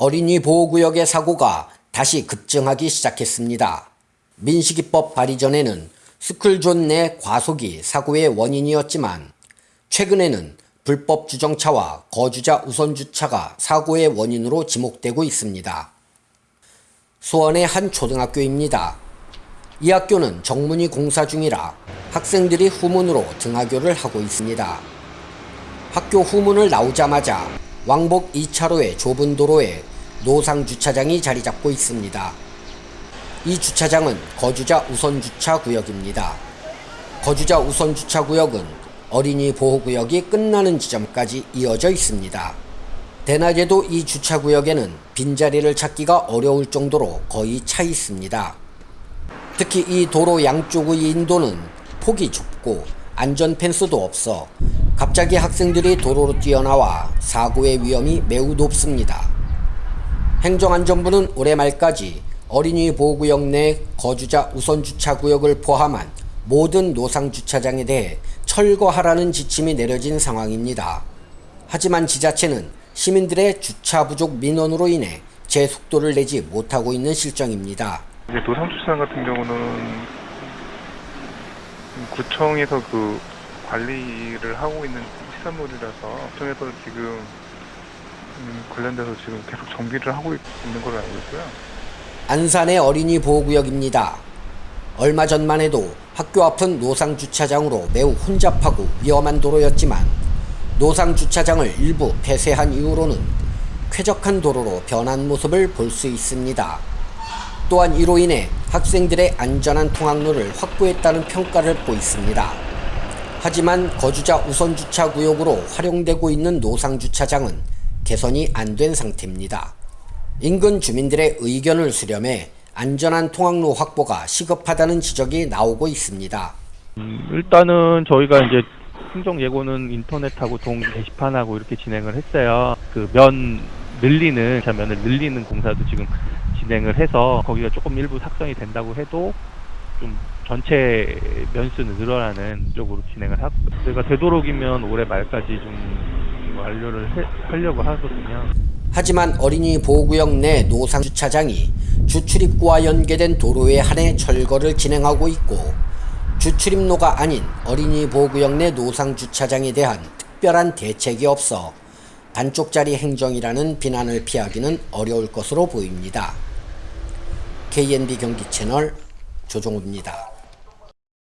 어린이 보호구역의 사고가 다시 급증하기 시작했습니다. 민식이법 발의 전에는 스쿨존 내 과속이 사고의 원인이었지만 최근에는 불법 주정차와 거주자 우선 주차가 사고의 원인으로 지목되고 있습니다. 수원의 한 초등학교입니다. 이 학교는 정문이 공사 중이라 학생들이 후문으로 등하교를 하고 있습니다. 학교 후문을 나오자마자 왕복 2차로의 좁은 도로에 노상 주차장이 자리 잡고 있습니다. 이 주차장은 거주자 우선 주차 구역입니다. 거주자 우선 주차 구역은 어린이 보호 구역이 끝나는 지점까지 이어져 있습니다. 대낮에도 이 주차 구역에는 빈자리를 찾기가 어려울 정도로 거의 차 있습니다. 특히 이 도로 양쪽의 인도는 폭이 좁고 안전 펜스도 없어 갑자기 학생들이 도로로 뛰어나와 사고의 위험이 매우 높습니다. 행정안전부는 올해 말까지 어린이 보호구역 내 거주자 우선 주차 구역을 포함한 모든 노상 주차장에 대해 철거하라는 지침이 내려진 상황입니다. 하지만 지자체는 시민들의 주차 부족 민원으로 인해 제 속도를 내지 못하고 있는 실정입니다. 이제 노상 주차장 같은 경우는 구청에서 그 관리를 하고 있는 시설물이라서 구청에서 지금 음, 관련돼서 지금 계속 정비를 하고 있- 있는 걸로 알고 있고요. 안산의 어린이 보호구역입니다. 얼마 전만 해도 학교 앞은 노상 주차장으로 매우 혼잡하고 위험한 도로였지만 노상 주차장을 일부 폐쇄한 이후로는 쾌적한 도로로 변한 모습을 볼 수 있습니다. 또한 이로 인해 학생들의 안전한 통학로를 확보했다는 평가를 받고 있습니다. 하지만 거주자 우선 주차 구역으로 활용되고 있는 노상 주차장은 개선이 안 된 상태입니다. 인근 주민들의 의견을 수렴해 안전한 통학로 확보가 시급하다는 지적이 나오고 있습니다. 음, 일단은 저희가 이제 행정 예고는 인터넷하고 동 게시판하고 이렇게 진행을 했어요. 그 면 늘리는 자 면을 늘리는 공사도 지금 진행을 해서 거기가 조금 일부 삭선이 된다고 해도 좀 전체 면수는 늘어나는 쪽으로 진행을 하고 저희가 되도록이면 올해 말까지 좀 완료를 해- 하려고 하거든요. 하지만 어린이 보호구역 내 노상 주차장이 주출입구와 연계된 도로에 한해 철거를 진행하고 있고 주출입로가 아닌 어린이 보호구역 내 노상 주차장에 대한 특별한 대책이 없어 반쪽짜리 행정이라는 비난을 피하기는 어려울 것으로 보입니다. KNB 경기 채널 조종우입니다.